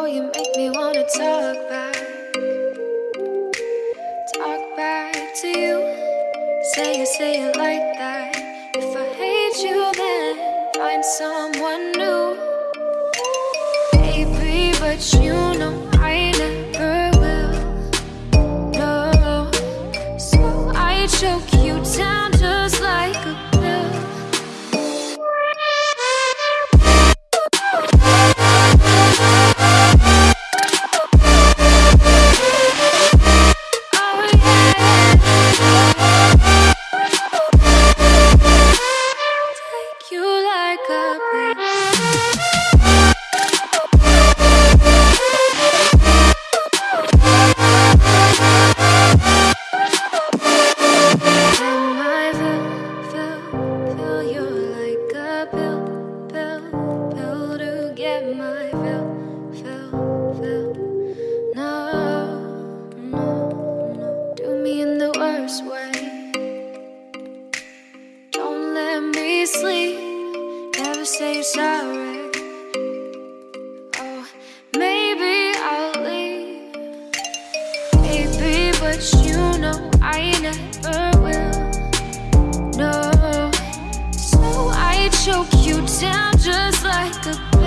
Oh, you make me wanna talk back. Talk back to you. Say it, say it like that. If I hate you then Find someone new. Baby, but you know my fill, fill, fill. No, no, no, do me in the worst way. Don't let me sleep, never say sorry. Oh, maybe I'll leave. Baby, but you know I never will. No, so I choke you down just like a